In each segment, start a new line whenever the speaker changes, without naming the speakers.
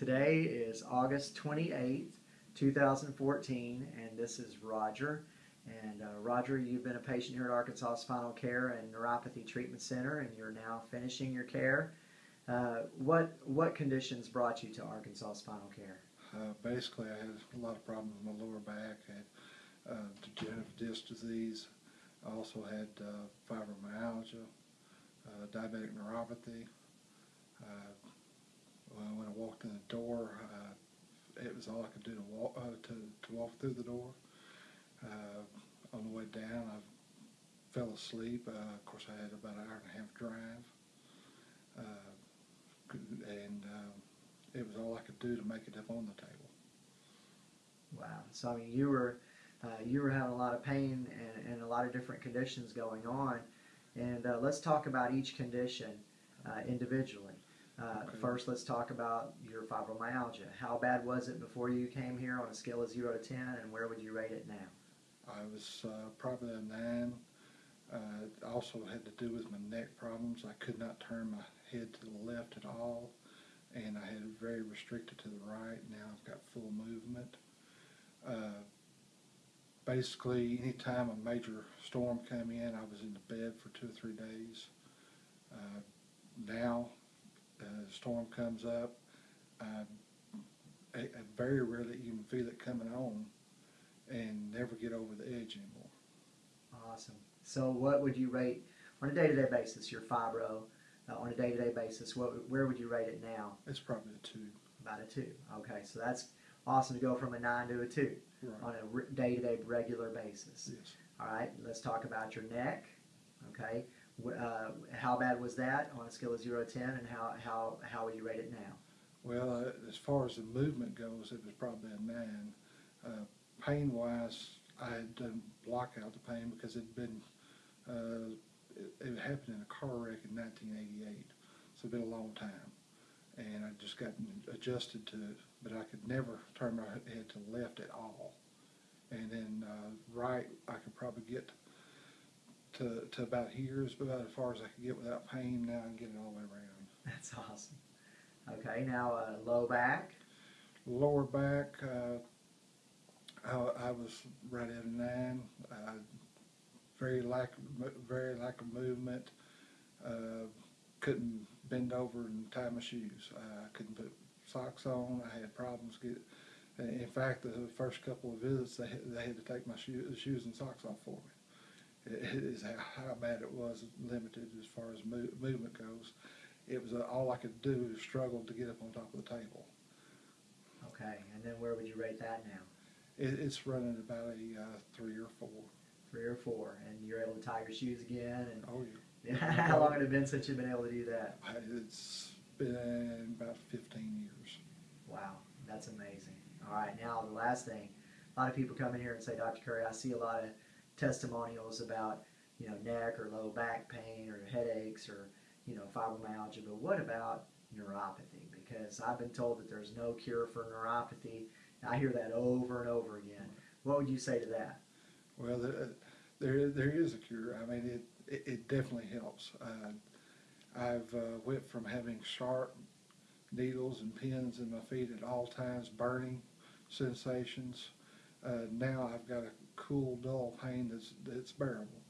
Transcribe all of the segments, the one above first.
Today is August 28th, 2014, and this is Roger. And uh, Roger, you've been a patient here at Arkansas Spinal Care and Neuropathy Treatment Center, and you're now finishing your care. Uh, what what conditions brought you to Arkansas Spinal Care?
Uh, basically, I had a lot of problems with my lower back. I had uh, degenerative disc disease. I also had uh, fibromyalgia, uh, diabetic neuropathy. In the door, uh, it was all I could do to walk uh, to, to walk through the door. Uh, on the way down, I fell asleep. Uh, of course, I had about an hour and a half drive, uh, and um, it was all I could do to make it up on the table.
Wow. So I mean, you were you were having a lot of pain and, and a lot of different conditions going on, and let's talk about each condition individually. Uh,
Okay.
First, let's talk about your fibromyalgia. How bad was it before you came here on a scale of zero to ten, and where would you rate it now?
I was uh, probably a nine. Uh, it also had to do with my neck problems. I could not turn my head to the left at all, and I had it very restricted to the right. Now I've got full movement. Uh, basically, anytime a major storm came in, I was in the bed for two or three days. Uh, now, the storm comes up. I, I, I very rarely even feel it coming on and never get over the edge anymore.
Awesome. So, what would you rate on a day-to-day basis your fibro? Uh, on a day-to-day basis, what where would you rate it now?
It's probably a two.
About a two. Okay, so that's awesome to go from a nine to a two on a day-to-day regular basis.
Yes.
All right, let's talk about your neck. Okay, uh, how bad was that on a scale of zero to ten, and how how how would you rate it now?
Well, uh, as far as the movement goes, it was probably a nine. Uh, pain wise, I had done block out the pain because it'd been, uh, it, it happened in a car wreck in 1988. So it'd been a long time. And I just gotten adjusted to it, but I could never turn my head to left at all. And then uh, right, I could probably get to, to about here is about as far as I could get without pain. Now I can get it all the way around.
That's awesome. Okay, now uh, low back.
Lower back, uh, I, I was right at a nine. Uh, very lack, very lack of movement. Uh, couldn't bend over and tie my shoes. Uh, I couldn't put socks on. I had problems get. In fact, the first couple of visits, they had, they had to take my shoe, shoes and socks off for me. Is how, how bad it was, limited as far as mo- movement goes. It was uh, all I could do was struggle to get up on top of the table.
Okay, and then where would you rate that now?
It, it's running about a uh, three or four.
Three or four, and you're able to tie your shoes again. And
Oh yeah,
how long had it been since you've been able to do that?
It's been about 15 years.
Wow, that's amazing. All right, now the last thing. A lot of people come in here and say, Dr. Curry, I see a lot of testimonials about, you know, neck or low back pain or headaches or, you know, fibromyalgia, but what about neuropathy? Because I've been told that there's no cure for neuropathy. I hear that over and over again. What would you say to that?
Well, there, there, there is a cure. I mean, it, it, it definitely helps. Uh, I've uh, went from having sharp needles and pins in my feet at all times, burning sensations. Uh, now I've got a cool, dull pain that's that's bearable.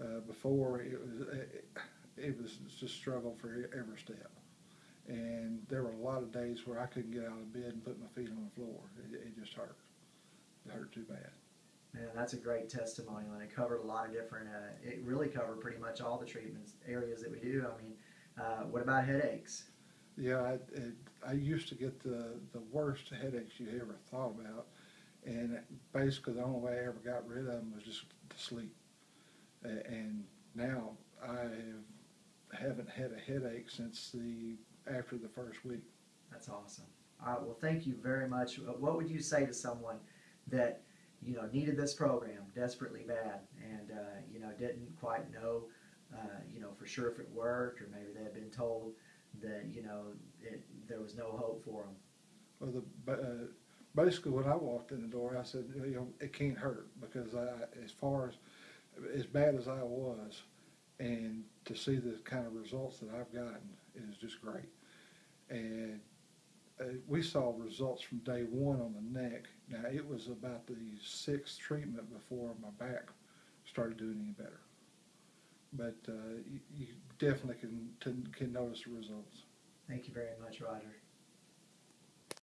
Uh, before it was it, it was just struggle for every step, and there were a lot of days where I couldn't get out of bed and put my feet on the floor. It, it just hurt. It hurt too bad.
Man, that's a great testimonial, and it covered a lot of different. Uh, it really covered pretty much all the treatments areas that we do. I mean, uh, what about headaches?
Yeah, I, it, I used to get the, the worst headaches you ever thought about, and basically the only way I ever got rid of them was just to sleep. And now I have, haven't had a headache since the after the first week.
That's awesome. All right. Well, thank you very much. What would you say to someone that you know needed this program desperately bad and uh, you know didn't quite know uh, you know for sure if it worked or maybe they had been told that you know it, there was no hope for them.
Well, the uh, basically when I walked in the door, I said, you know, it can't hurt because I, as far as as bad as I was, and to see the kind of results that I've gotten is just great. And uh, we saw results from day one on the neck. Now, it was about the sixth treatment before my back started doing any better. But uh, you, you definitely can, can notice the results.
Thank you very much, Roger.